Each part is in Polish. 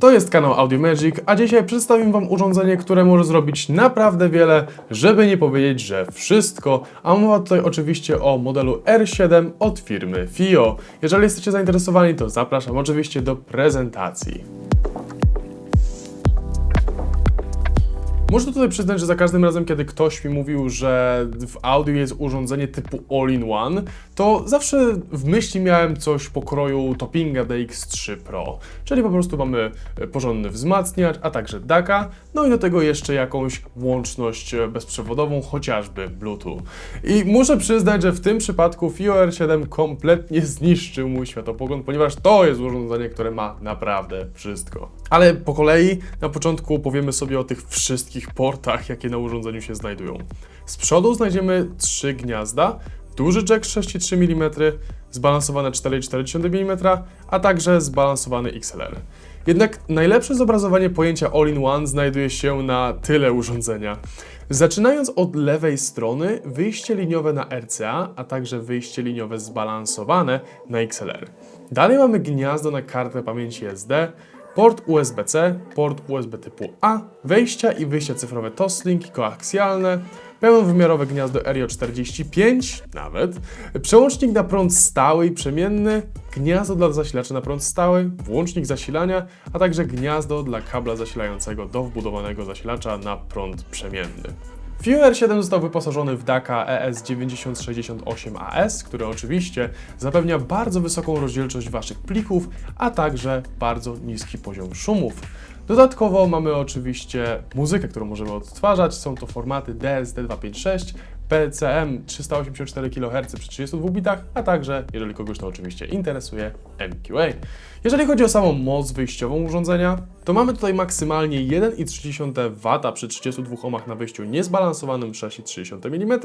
To jest kanał Audio Magic, a dzisiaj przedstawię Wam urządzenie, które może zrobić naprawdę wiele, żeby nie powiedzieć, że wszystko. A mowa tutaj oczywiście o modelu R7 od firmy FIO. Jeżeli jesteście zainteresowani, to zapraszam oczywiście do prezentacji. Muszę tutaj przyznać, że za każdym razem, kiedy ktoś mi mówił, że w audio jest urządzenie typu all-in-one, to zawsze w myśli miałem coś pokroju Toppinga DX3 Pro. Czyli po prostu mamy e, porządny wzmacniacz, a także DAC'a, no i do tego jeszcze jakąś łączność e, bezprzewodową, chociażby Bluetooth. I muszę przyznać, że w tym przypadku FIO R7 kompletnie zniszczył mój światopogląd, ponieważ to jest urządzenie, które ma naprawdę wszystko. Ale po kolei na początku powiemy sobie o tych wszystkich portach, jakie na urządzeniu się znajdują. Z przodu znajdziemy trzy gniazda, duży jack 6,3 mm, zbalansowane 4,4 mm, a także zbalansowany XLR. Jednak najlepsze zobrazowanie pojęcia all-in-one znajduje się na tyle urządzenia. Zaczynając od lewej strony, wyjście liniowe na RCA, a także wyjście liniowe zbalansowane na XLR. Dalej mamy gniazdo na kartę pamięci SD, port USB-C, port USB typu A, wejścia i wyjścia cyfrowe Toslink, koaksjalne, pełnowymiarowe gniazdo RJ45 nawet, przełącznik na prąd stały i przemienny, gniazdo dla zasilaczy na prąd stały, włącznik zasilania, a także gniazdo dla kabla zasilającego do wbudowanego zasilacza na prąd przemienny. FIO R7 został wyposażony w DAC'a E ES9068AS, który oczywiście zapewnia bardzo wysoką rozdzielczość Waszych plików, a także bardzo niski poziom szumów. Dodatkowo mamy oczywiście muzykę, którą możemy odtwarzać. Są to formaty DSD256, PCM 384 kHz przy 32 bitach, a także, jeżeli kogoś to oczywiście interesuje, MQA. Jeżeli chodzi o samą moc wyjściową urządzenia, to mamy tutaj maksymalnie 1,3 W przy 32 ohmach na wyjściu niezbalansowanym 6,3 mm,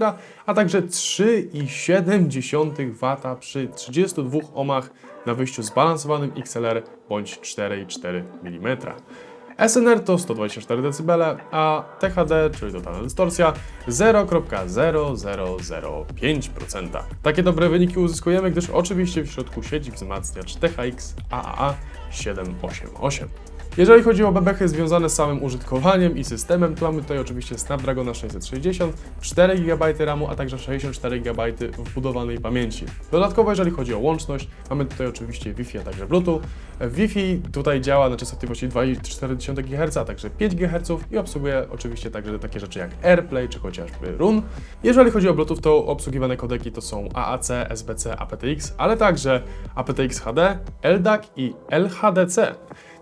a także 3,7 W przy 32 ohmach na wyjściu zbalansowanym XLR bądź 4,4 mm. SNR to 124 dB, a THD, czyli totalna dystorsja, 0,0005%. Takie dobre wyniki uzyskujemy, gdyż oczywiście w środku siedzi wzmacniacz THX AAA 788. Jeżeli chodzi o bebechy związane z samym użytkowaniem i systemem, to mamy tutaj oczywiście Snapdragona 660, 4 GB RAMu, a także 64 GB wbudowanej pamięci. Dodatkowo, jeżeli chodzi o łączność, mamy tutaj oczywiście Wi-Fi, a także Bluetooth. Wi-Fi tutaj działa na częstotliwości 2,4 GHz, a także 5 GHz i obsługuje oczywiście także takie rzeczy jak AirPlay czy chociażby RUN. Jeżeli chodzi o Bluetooth, to obsługiwane kodeki to są AAC, SBC, aptX, ale także aptX HD, LDAC i LHDC.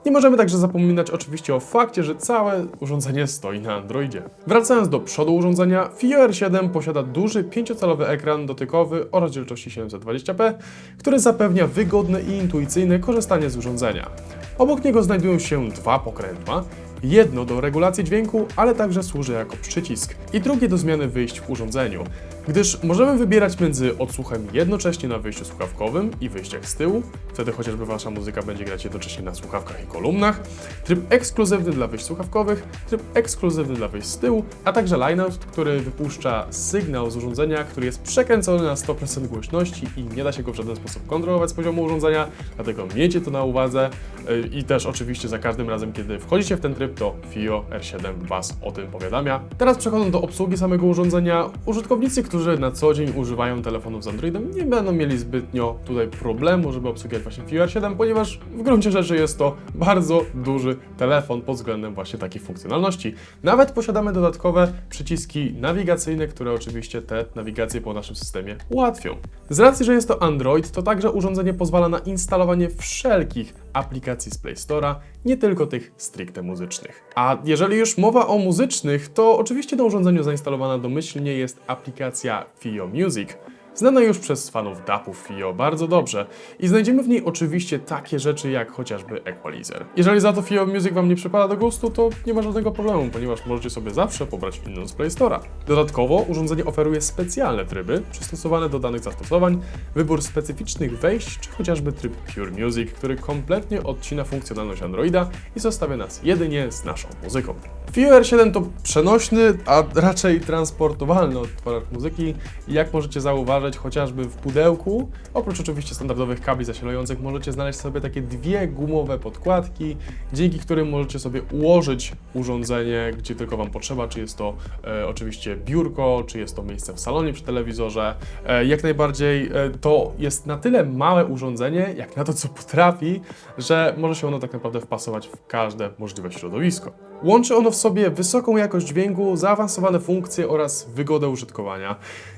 Nie możemy także zapominać oczywiście o fakcie, że całe urządzenie stoi na Androidzie. Wracając do przodu urządzenia, FIO R7 posiada duży 5-calowy ekran dotykowy o rozdzielczości 720p, który zapewnia wygodne i intuicyjne korzystanie z urządzenia. Obok niego znajdują się dwa pokrętła, jedno do regulacji dźwięku, ale także służy jako przycisk i drugie do zmiany wyjść w urządzeniu, gdyż możemy wybierać między odsłuchem jednocześnie na wyjściu słuchawkowym i wyjściach z tyłu, wtedy chociażby Wasza muzyka będzie grać jednocześnie na słuchawkach i kolumnach, tryb ekskluzywny dla wyjść słuchawkowych, tryb ekskluzywny dla wyjść z tyłu, a także lineout, który wypuszcza sygnał z urządzenia, który jest przekręcony na 100% głośności i nie da się go w żaden sposób kontrolować z poziomu urządzenia, dlatego miejcie to na uwadze. Yy, i też oczywiście za każdym razem, kiedy wchodzicie w ten tryb, to FIO R7 Was o tym powiadamia. Teraz przechodząc do obsługi samego urządzenia, użytkownicy, którzy na co dzień używają telefonów z Androidem, nie będą mieli zbytnio tutaj problemu, żeby obsługiwać właśnie FIO R7, ponieważ w gruncie rzeczy jest to bardzo duży telefon pod względem właśnie takich funkcjonalności. Nawet posiadamy dodatkowe przyciski nawigacyjne, które oczywiście te nawigacje po naszym systemie ułatwią. Z racji, że jest to Android, to także urządzenie pozwala na instalowanie wszelkich aplikacji z Play Store'a, nie tylko tych stricte muzycznych. A jeżeli już mowa o muzycznych, to oczywiście na urządzeniu zainstalowana domyślnie jest aplikacja FIO Music, znana już przez fanów DAP-ów FIO bardzo dobrze i znajdziemy w niej oczywiście takie rzeczy jak chociażby Equalizer. Jeżeli za to FIO Music Wam nie przypada do gustu, to nie ma żadnego problemu, ponieważ możecie sobie zawsze pobrać inną z Play Store'a. Dodatkowo urządzenie oferuje specjalne tryby przystosowane do danych zastosowań, wybór specyficznych wejść, czy chociażby tryb Pure Music, który kompletnie odcina funkcjonalność Androida i zostawia nas jedynie z naszą muzyką. FIO R7 to przenośny, a raczej transportowalny odtwarzacz muzyki i jak możecie zauważyć, zauważyć, chociażby w pudełku, oprócz oczywiście standardowych kabli zasilających, możecie znaleźć sobie takie dwie gumowe podkładki, dzięki którym możecie sobie ułożyć urządzenie, gdzie tylko Wam potrzeba, czy jest to e, oczywiście biurko, czy jest to miejsce w salonie przy telewizorze. E, jak najbardziej e, to jest na tyle małe urządzenie, jak na to, co potrafi, że może się ono tak naprawdę wpasować w każde możliwe środowisko. Łączy ono w sobie wysoką jakość dźwięku, zaawansowane funkcje oraz wygodę użytkowania.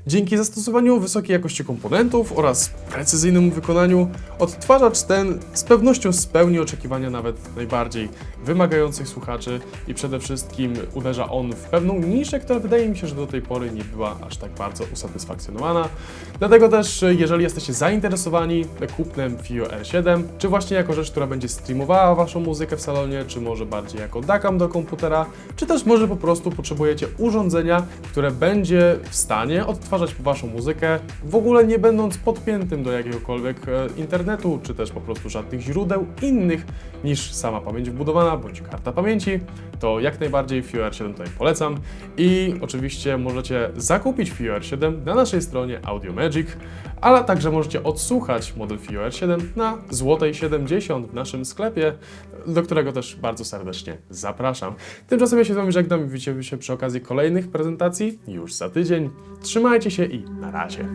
Dzięki zastosowaniu wysokiej jakości komponentów oraz precyzyjnemu wykonaniu, odtwarzacz ten z pewnością spełni oczekiwania nawet najbardziej wymagających słuchaczy i przede wszystkim uderza on w pewną niszę, która wydaje mi się, że do tej pory nie była aż tak bardzo usatysfakcjonowana. Dlatego też, jeżeli jesteście zainteresowani kupnem FIO R7, czy właśnie jako rzecz, która będzie streamowała Waszą muzykę w salonie, czy może bardziej jako DACAM do komputera, czy też może po prostu potrzebujecie urządzenia, które będzie w stanie odtwarzać Waszą muzykę, w ogóle nie będąc podpiętym do jakiegokolwiek e, internetu, czy też po prostu żadnych źródeł innych niż sama pamięć wbudowana bądź karta pamięci, to jak najbardziej FIO R7 tutaj polecam. I oczywiście możecie zakupić FIO R7 na naszej stronie Audio Magic, ale także możecie odsłuchać model FIO R7 na złotej 70 w naszym sklepie, do którego też bardzo serdecznie zapraszam. Tymczasem ja się z Wami żegnam i widzimy się przy okazji kolejnych prezentacji już za tydzień. Trzymajcie się i na razie.